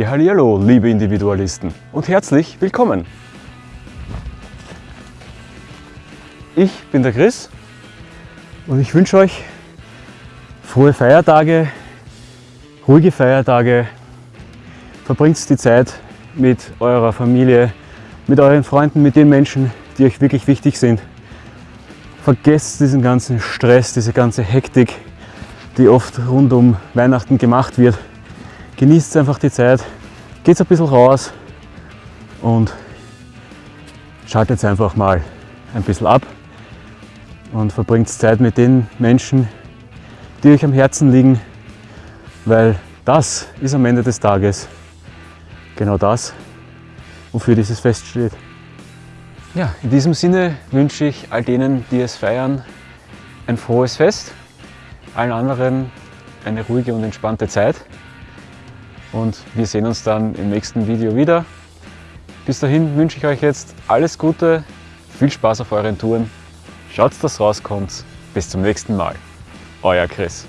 Ja, hallo, liebe Individualisten und herzlich willkommen. Ich bin der Chris und ich wünsche euch frohe Feiertage, ruhige Feiertage. Verbringt die Zeit mit eurer Familie, mit euren Freunden, mit den Menschen, die euch wirklich wichtig sind. Vergesst diesen ganzen Stress, diese ganze Hektik, die oft rund um Weihnachten gemacht wird. Genießt einfach die Zeit, geht ein bisschen raus und schaltet einfach mal ein bisschen ab und verbringt Zeit mit den Menschen, die euch am Herzen liegen, weil das ist am Ende des Tages genau das, wofür dieses Fest steht. Ja, in diesem Sinne wünsche ich all denen, die es feiern, ein frohes Fest, allen anderen eine ruhige und entspannte Zeit und wir sehen uns dann im nächsten Video wieder. Bis dahin wünsche ich euch jetzt alles Gute, viel Spaß auf euren Touren, schaut, dass rauskommt. Bis zum nächsten Mal. Euer Chris.